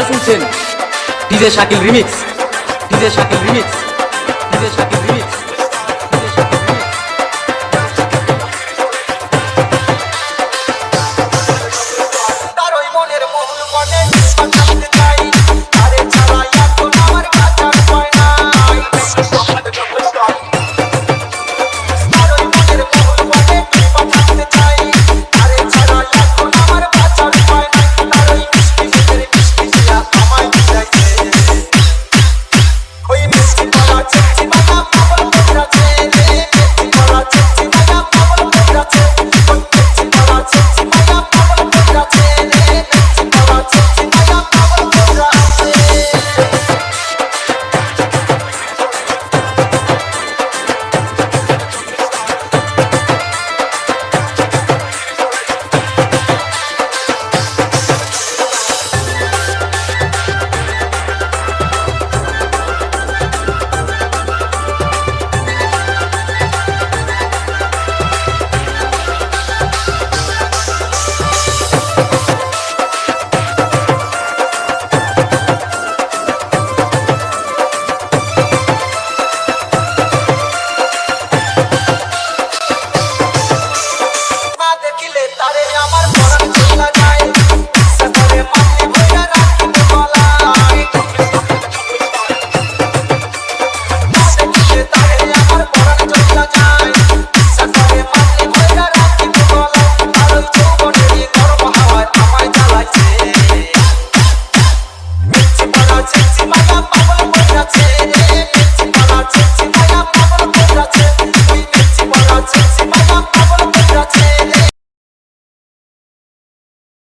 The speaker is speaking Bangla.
আপনারা শুনছেন। DJ Shakil remix. DJ Shakil remix. DJ Shakil